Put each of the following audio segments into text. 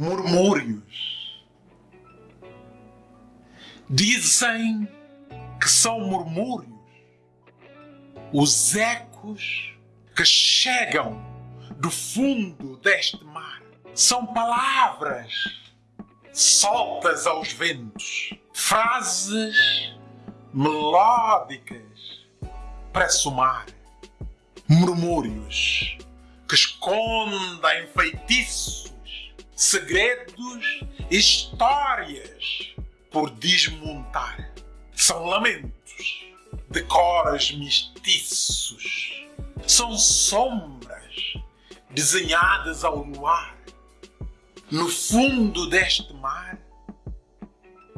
murmúrios. Dizem que são murmúrios os ecos que chegam do fundo deste mar. São palavras soltas aos ventos, frases melódicas para somar, murmúrios que escondem feitiços, segredos histórias por desmontar. São lamentos de cores mestiços. São sombras desenhadas ao luar. No fundo deste mar,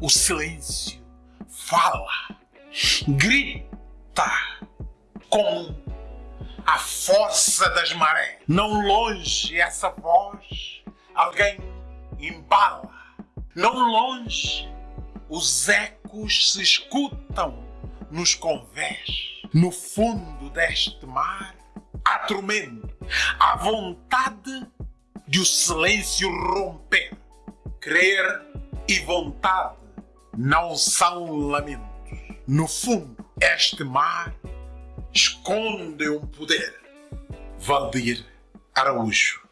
o silêncio fala, grita com a força das marés. Não longe essa voz, alguém embala. Não longe os ecos se escutam nos convés. No fundo deste mar, há tormento, há vontade de o silêncio romper. Querer e vontade não são lamentos. No fundo, este mar esconde um poder. Valdir Araújo